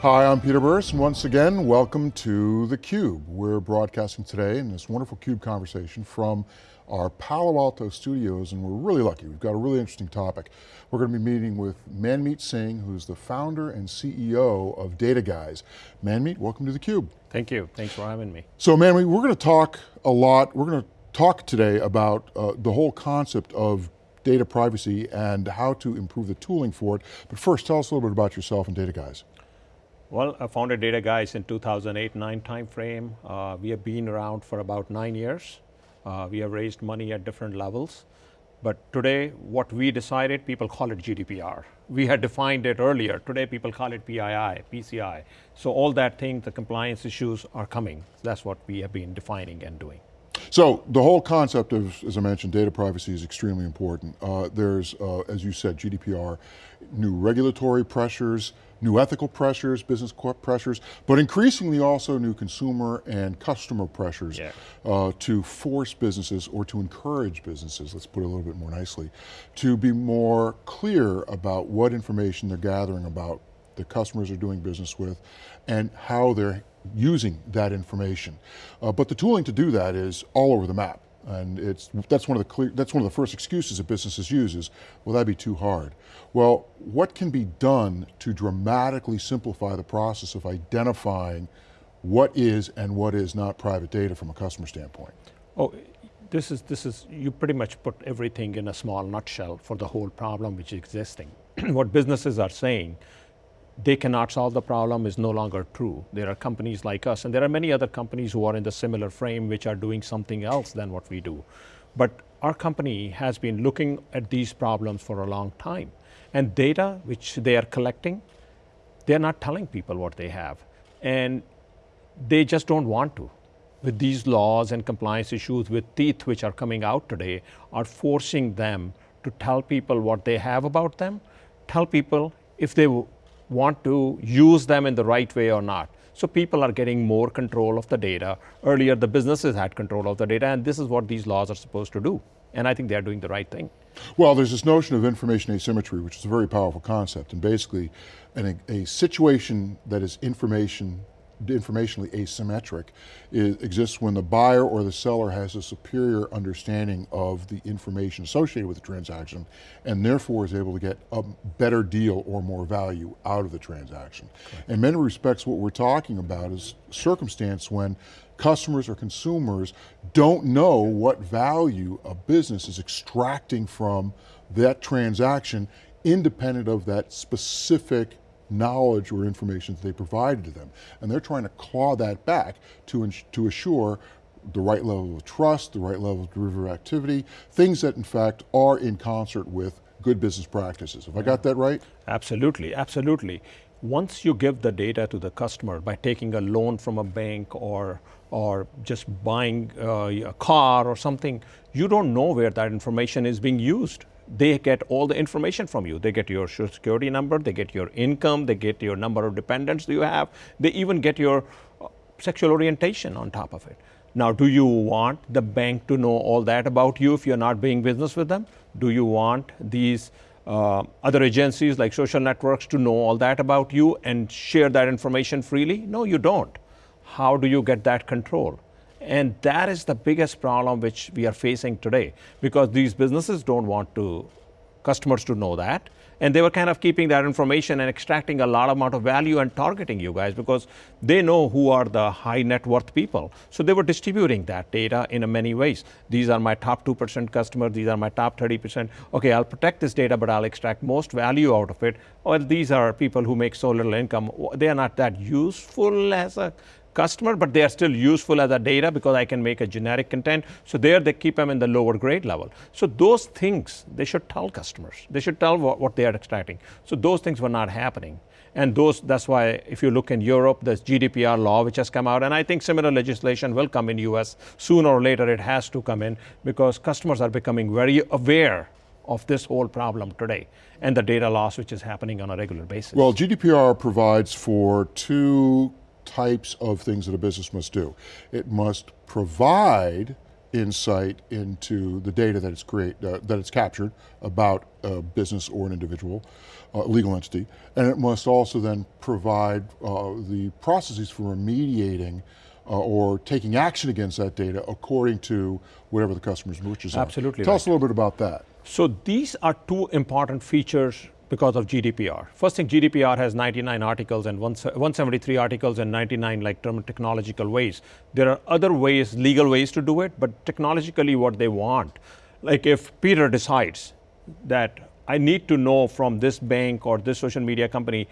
Hi, I'm Peter Burris, and once again, welcome to theCUBE. We're broadcasting today in this wonderful CUBE conversation from our Palo Alto studios, and we're really lucky. We've got a really interesting topic. We're going to be meeting with Manmeet Singh, who's the founder and CEO of Dataguise. Manmeet, welcome to theCUBE. Thank you, thanks for having me. So Manmeet, we're going to talk a lot, we're going to talk today about uh, the whole concept of data privacy and how to improve the tooling for it. But first, tell us a little bit about yourself and Dataguise. Well, I founded Dataguise in 2008-9 timeframe. Uh, we have been around for about nine years. Uh, we have raised money at different levels. But today, what we decided, people call it GDPR. We had defined it earlier. Today, people call it PII, PCI. So all that thing, the compliance issues are coming. That's what we have been defining and doing. So the whole concept of, as I mentioned, data privacy is extremely important. Uh, there's, uh, as you said, GDPR, new regulatory pressures, new ethical pressures, business pressures, but increasingly also new consumer and customer pressures yeah. uh, to force businesses or to encourage businesses, let's put it a little bit more nicely, to be more clear about what information they're gathering about the customers are doing business with and how they're using that information. Uh, but the tooling to do that is all over the map. And it's, that's, one of the clear, that's one of the first excuses that businesses use is, well that'd be too hard. Well, what can be done to dramatically simplify the process of identifying what is and what is not private data from a customer standpoint? Oh, this is, this is, you pretty much put everything in a small nutshell for the whole problem which is existing. what businesses are saying, they cannot solve the problem is no longer true. There are companies like us, and there are many other companies who are in the similar frame which are doing something else than what we do. But our company has been looking at these problems for a long time. And data which they are collecting, they're not telling people what they have. And they just don't want to. With these laws and compliance issues with teeth which are coming out today, are forcing them to tell people what they have about them, tell people if they want to use them in the right way or not. So people are getting more control of the data. Earlier, the businesses had control of the data, and this is what these laws are supposed to do. And I think they're doing the right thing. Well, there's this notion of information asymmetry, which is a very powerful concept, and basically an, a situation that is information informationally asymmetric it exists when the buyer or the seller has a superior understanding of the information associated with the transaction and therefore is able to get a better deal or more value out of the transaction. Okay. In many respects what we're talking about is circumstance when customers or consumers don't know what value a business is extracting from that transaction independent of that specific knowledge or information that they provided to them. And they're trying to claw that back to, to assure the right level of trust, the right level of derivative activity, things that in fact are in concert with good business practices. Have yeah. I got that right? Absolutely, absolutely. Once you give the data to the customer by taking a loan from a bank or, or just buying uh, a car or something, you don't know where that information is being used they get all the information from you. They get your social security number, they get your income, they get your number of dependents you have, they even get your uh, sexual orientation on top of it. Now, do you want the bank to know all that about you if you're not doing business with them? Do you want these uh, other agencies like social networks to know all that about you and share that information freely? No, you don't. How do you get that control? And that is the biggest problem which we are facing today because these businesses don't want to, customers to know that. And they were kind of keeping that information and extracting a lot amount of value and targeting you guys because they know who are the high net worth people. So they were distributing that data in many ways. These are my top 2% customers, these are my top 30%. Okay, I'll protect this data, but I'll extract most value out of it. Well, these are people who make so little income. They are not that useful as a customer, but they are still useful as a data because I can make a generic content. So there they keep them in the lower grade level. So those things, they should tell customers. They should tell what, what they are extracting. So those things were not happening. And those, that's why if you look in Europe, there's GDPR law which has come out, and I think similar legislation will come in US. Sooner or later it has to come in because customers are becoming very aware of this whole problem today and the data loss which is happening on a regular basis. Well, GDPR provides for two types of things that a business must do. It must provide insight into the data that it's create uh, that it's captured about a business or an individual, uh, legal entity, and it must also then provide uh, the processes for remediating uh, or taking action against that data according to whatever the customer's wishes are. Absolutely Tell right. us a little bit about that. So these are two important features because of GDPR. First thing, GDPR has 99 articles and 173 articles and 99 like term technological ways. There are other ways, legal ways to do it, but technologically what they want. Like if Peter decides that I need to know from this bank or this social media company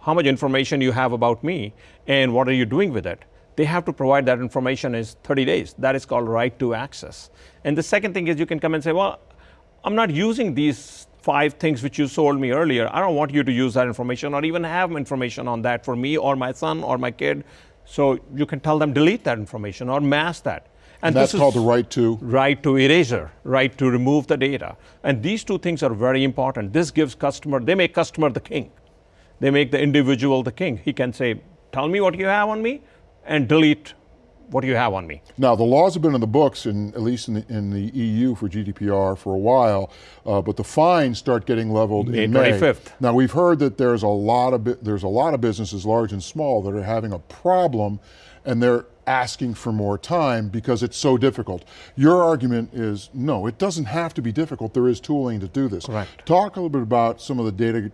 how much information you have about me and what are you doing with it. They have to provide that information in 30 days. That is called right to access. And the second thing is you can come and say, well, I'm not using these five things which you sold me earlier. I don't want you to use that information or even have information on that for me or my son or my kid. So you can tell them delete that information or mask that. And, that's called the right to? Right to erasure, right to remove the data. And these two things are very important. This gives customer, they make customer the king. They make the individual the king. He can say, tell me what you have on me and delete what do you have on me? Now, the laws have been in the books, in, at least in the, in the EU for GDPR for a while, uh, but the fines start getting leveled May in May. 25th. Now, we've heard that there's a lot of there's a lot of businesses, large and small, that are having a problem, and they're asking for more time because it's so difficult. Your argument is no, it doesn't have to be difficult. There is tooling to do this. Correct. Talk a little bit about some of the data,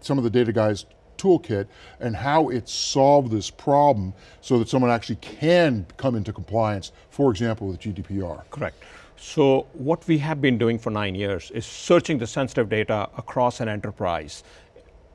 some of the Dataguise toolkit and how it solved this problem so that someone actually can come into compliance, for example, with GDPR. Correct. So what we have been doing for nine years is searching the sensitive data across an enterprise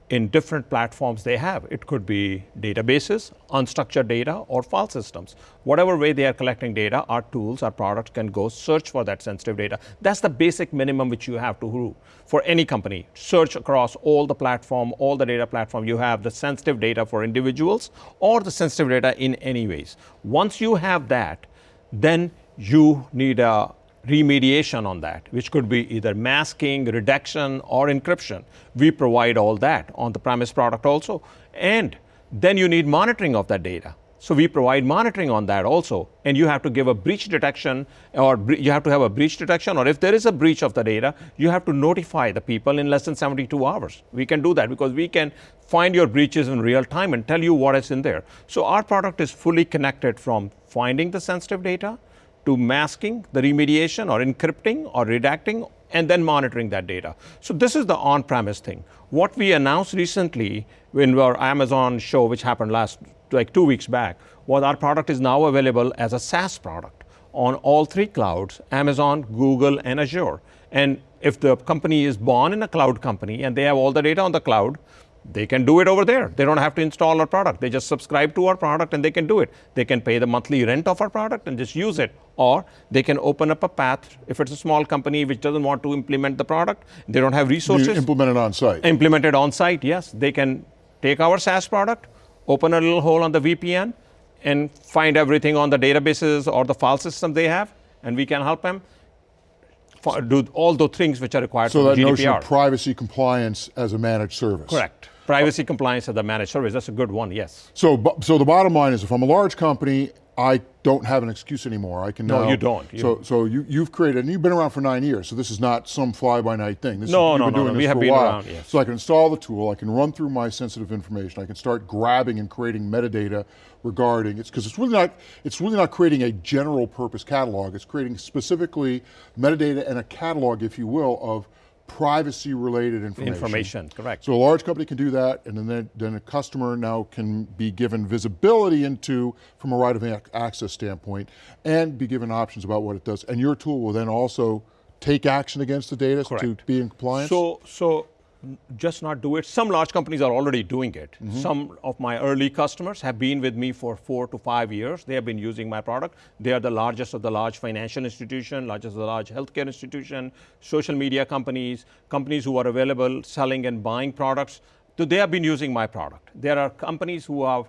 in different platforms they have. It could be databases, unstructured data, or file systems. Whatever way they are collecting data, our tools, our products can go search for that sensitive data. That's the basic minimum which you have to do for any company. Search across all the platform, all the data platform. You have the sensitive data for individuals or the sensitive data in any ways. Once you have that, then you need a remediation on that, which could be either masking, redaction, or encryption. We provide all that on the premise product also. And then you need monitoring of that data. So we provide monitoring on that also. And you have to give a breach detection, or you have to have a breach detection, or if there is a breach of the data, you have to notify the people in less than 72 hours. We can do that because we can find your breaches in real time and tell you what is in there. So our product is fully connected from finding the sensitive data, to masking, the remediation or encrypting or redacting, and then monitoring that data. So this is the on-premise thing. What we announced recently in our Amazon show, which happened last, like two weeks back, was our product is now available as a SaaS product on all three clouds, Amazon, Google, and Azure. And if the company is born in a cloud company and they have all the data on the cloud, they can do it over there. They don't have to install our product. They just subscribe to our product and they can do it. They can pay the monthly rent of our product and just use it. Or they can open up a path if it's a small company which doesn't want to implement the product, they don't have resources. You implement it on site. Implement it on site, yes. They can take our SaaS product, open a little hole on the VPN, and find everything on the databases or the file system they have, and we can help them do all those things which are required so for that notion of privacy compliance as a managed service. Correct. Privacy compliance as a managed service, that's a good one, yes. So, so the bottom line is if I'm a large company, I don't have an excuse anymore. I can no, now, you don't. You so, so you, you've created, and you've been around for nine years. So this is not some fly-by-night thing. This no, is, no, been no, doing no. This We have been around. Yes. So I can install the tool. I can run through my sensitive information. I can start grabbing and creating metadata regarding it's because it's really not it's really not creating a general purpose catalog. It's creating specifically metadata and a catalog, if you will, of privacy related information. Information, correct. So a large company can do that and then, then a customer now can be given visibility into, from a right of access standpoint, and be given options about what it does. And your tool will then also take action against the data correct. to be in compliance? So, so just not do it. Some large companies are already doing it. Mm -hmm. Some of my early customers have been with me for four to five years. They have been using my product. They are the largest of the large financial institution, largest of the large healthcare institution, social media companies, companies who are available selling and buying products. So they have been using my product. There are companies who are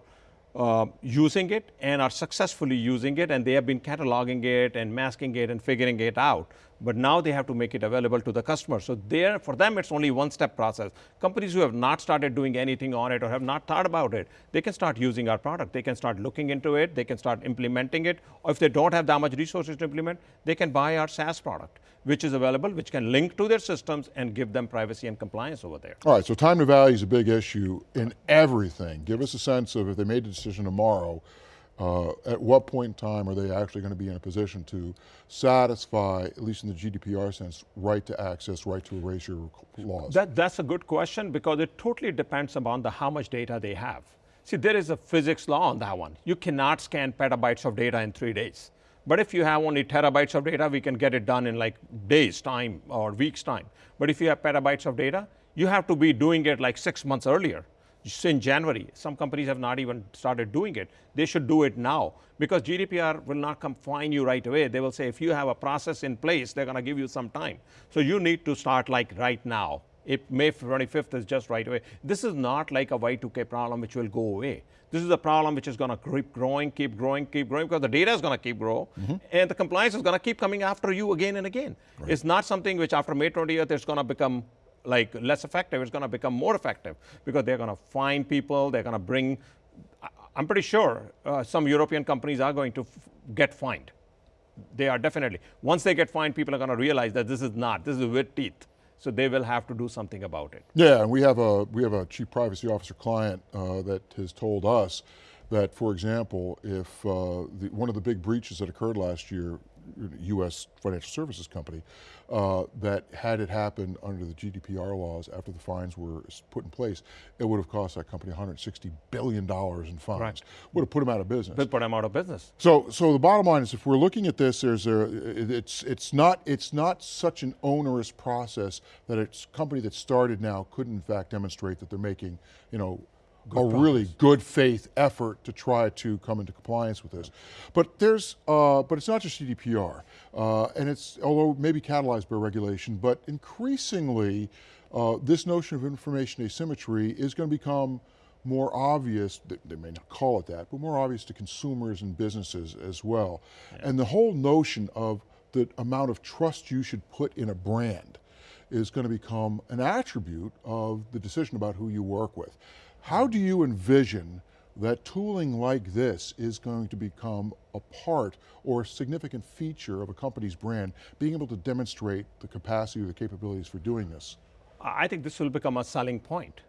uh, using it and are successfully using it and they have been cataloging it and masking it and figuring it out. But now they have to make it available to the customer. So there, for them, it's only one-step process. Companies who have not started doing anything on it or have not thought about it, they can start using our product. They can start looking into it. They can start implementing it. Or if they don't have that much resources to implement, they can buy our SaaS product, which is available, which can link to their systems and give them privacy and compliance over there. All right, so time to value is a big issue in everything. Give us a sense of if they made a decision tomorrow, uh, at what point in time are they actually going to be in a position to satisfy, at least in the GDPR sense, right to access, right to erasure laws? That, that's a good question because it totally depends upon the how much data they have. See, there is a physics law on that one. You cannot scan petabytes of data in three days. But if you have only terabytes of data, we can get it done in like days time or weeks time. But if you have petabytes of data, you have to be doing it like six months earlier in January. Some companies have not even started doing it. They should do it now because GDPR will not come find you right away. They will say if you have a process in place, they're going to give you some time. So you need to start like right now. If May 25th is just right away. This is not like a Y2K problem which will go away. This is a problem which is going to keep growing, keep growing, keep growing because the data is going to keep growing mm -hmm. and the compliance is going to keep coming after you again and again. Right. It's not something which after May 20th it's going to become like less effective, it's going to become more effective because they're going to find people, they're going to bring, I'm pretty sure uh, some European companies are going to get fined. They are definitely. Once they get fined, people are going to realize that this is not, this is with teeth. So they will have to do something about it. Yeah, and we have a, we have a chief privacy officer client uh, that has told us that, for example, if uh, the, one of the big breaches that occurred last year U.S. financial services company, uh, that had it happened under the GDPR laws after the fines were put in place, it would have cost that company 160 billion dollars in fines. Right. Would have put them out of business. Would put them out of business. So, so the bottom line is, if we're looking at this, there's a, it's it's not it's not such an onerous process that a company that started now couldn't in fact demonstrate that they're making, you know, Good a really good faith effort to try to come into compliance with this. But there's, uh, but it's not just GDPR, uh, and it's, although maybe catalyzed by regulation, but increasingly, uh, this notion of information asymmetry is going to become more obvious, they may not call it that, but more obvious to consumers and businesses as well. Yeah. And the whole notion of the amount of trust you should put in a brand is going to become an attribute of the decision about who you work with. How do you envision that tooling like this is going to become a part or a significant feature of a company's brand, being able to demonstrate the capacity or the capabilities for doing this? I think this will become a selling point.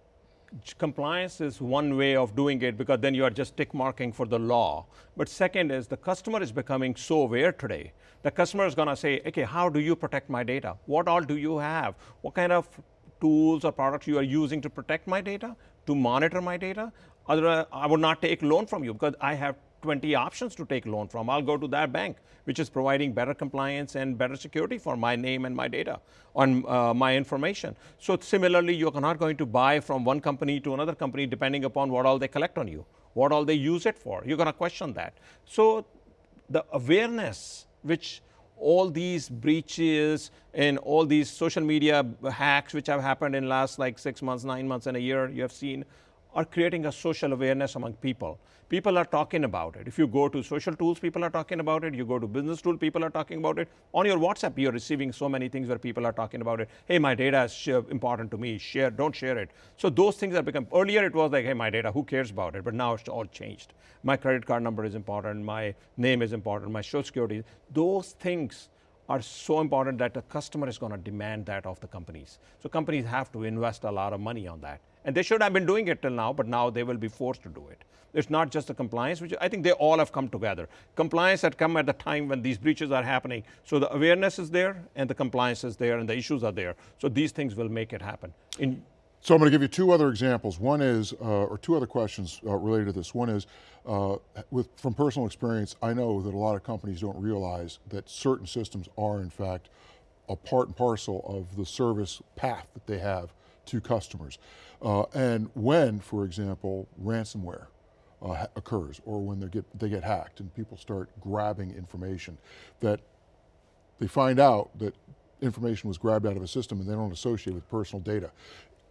Compliance is one way of doing it because then you are just tick marking for the law. But second is the customer is becoming so aware today. The customer is going to say, okay, how do you protect my data? What all do you have? What kind of tools or products you are using to protect my data? To monitor my data. Otherwise, I would not take loan from you because I have 20 options to take loan from. I'll go to that bank, which is providing better compliance and better security for my name and my data on uh, my information. So similarly, you're not going to buy from one company to another company depending upon what all they collect on you, what all they use it for. You're going to question that. So the awareness which all these breaches and all these social media hacks which have happened in last like six months, nine months, and a year, you have seen, are creating a social awareness among people. People are talking about it. If you go to social tools, people are talking about it. You go to business tool, people are talking about it. On your WhatsApp, you're receiving so many things where people are talking about it. Hey, my data is important to me. Share, don't share it. So those things have become, earlier it was like, hey, my data, who cares about it? But now it's all changed. My credit card number is important. My name is important. My social security. Those things are so important that the customer is going to demand that of the companies. So companies have to invest a lot of money on that. And they should have been doing it till now, but now they will be forced to do it. It's not just the compliance, which I think they all have come together. Compliance had come at the time when these breaches are happening. So the awareness is there, and the compliance is there, and the issues are there. So these things will make it happen. In so I'm going to give you two other examples. One is, uh, or two other questions uh, related to this. One is, uh, with, from personal experience, I know that a lot of companies don't realize that certain systems are in fact a part and parcel of the service path that they have to customers. Uh, and when, for example, ransomware uh, occurs, or when they get, they get hacked and people start grabbing information, that they find out that information was grabbed out of a system and they don't associate with personal data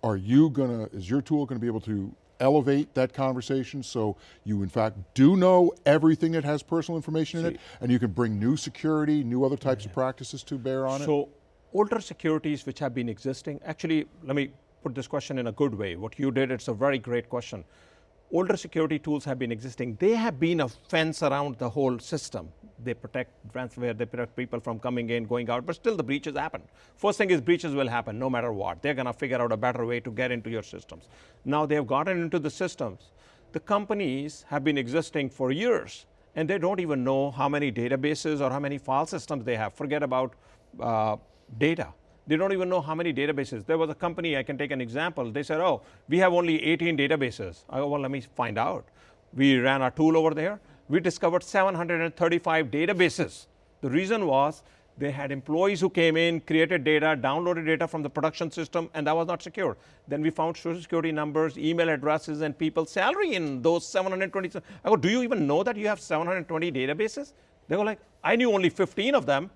are you going to, is your tool going to be able to elevate that conversation so you in fact do know everything that has personal information in it and you can bring new security, new other types of practices to bear on it? So older securities which have been existing, actually, let me put this question in a good way. What you did, it's a very great question. Older security tools have been existing. They have been a fence around the whole system. They protect ransomware, they protect people from coming in, going out, but still the breaches happen. First thing is breaches will happen no matter what. They're gonna figure out a better way to get into your systems. Now they have gotten into the systems. The companies have been existing for years and they don't even know how many databases or how many file systems they have. Forget about uh, data. They don't even know how many databases. There was a company, I can take an example. They said, oh, we have only 18 databases. I go, well, let me find out. We ran our tool over there. We discovered 735 databases. The reason was they had employees who came in, created data, downloaded data from the production system, and that was not secure. Then we found social security numbers, email addresses, and people's salary in those 720. I go, do you even know that you have 720 databases? They go like, I knew only 15 of them,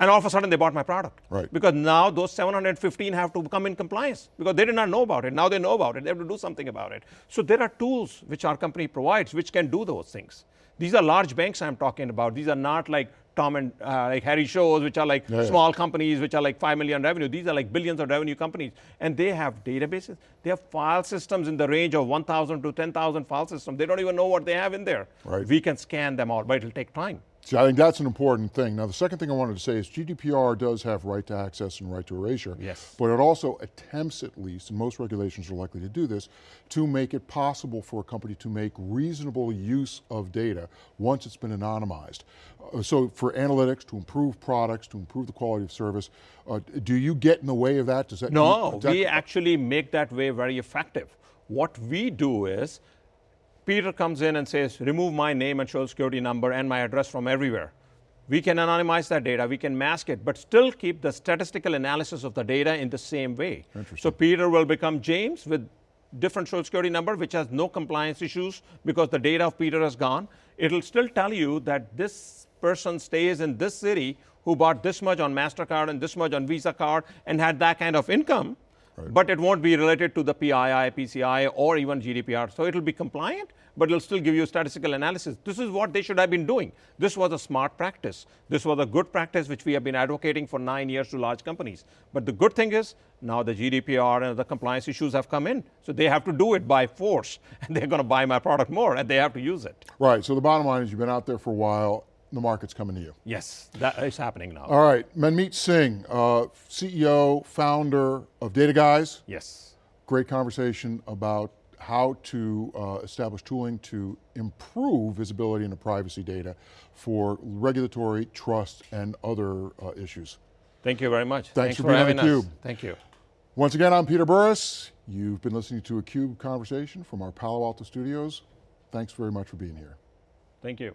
and all of a sudden they bought my product. Right. Because now those 715 have to come in compliance because they did not know about it. Now they know about it. They have to do something about it. So there are tools which our company provides which can do those things. These are large banks I'm talking about. These are not like Tom and uh, like Harry shows, which are like Yeah, yeah. small companies, which are like five million revenue. These are like billions of revenue companies, and they have databases. They have file systems in the range of 1,000 to 10,000 file systems. They don't even know what they have in there. Right. We can scan them all, but it'll take time. See, I think that's an important thing. Now, the second thing I wanted to say is GDPR does have right to access and right to erasure. Yes. But it also attempts, at least, and most regulations are likely to do this, to make it possible for a company to make reasonable use of data once it's been anonymized. Uh, so for analytics, to improve products, to improve the quality of service, uh, do you get in the way of that? Does that No, does that- we actually make that way very effective. What we do is, Peter comes in and says, remove my name and social security number and my address from everywhere. We can anonymize that data, we can mask it, but still keep the statistical analysis of the data in the same way. So Peter will become James with different social security number, which has no compliance issues because the data of Peter has gone. It'll still tell you that this person stays in this city who bought this much on MasterCard and this much on Visa card and had that kind of income, but it won't be related to the PII, PCI, or even GDPR. So it'll be compliant, but it'll still give you statistical analysis. This is what they should have been doing. This was a smart practice. This was a good practice which we have been advocating for nine years to large companies. But the good thing is now the GDPR and the compliance issues have come in. So they have to do it by force, and they're going to buy my product more, and they have to use it. Right, so the bottom line is you've been out there for a while, the market's coming to you. Yes, that is happening now. All right, Manmeet Singh, uh, CEO, founder of Dataguise. yes. Great conversation about how to uh, establish tooling to improve visibility into privacy data for regulatory, trust, and other uh, issues. Thank you very much. Thanks for for being on having us. theCUBE. Thank you. Once again, I'm Peter Burris. You've been listening to a CUBE conversation from our Palo Alto studios. Thanks very much for being here. Thank you.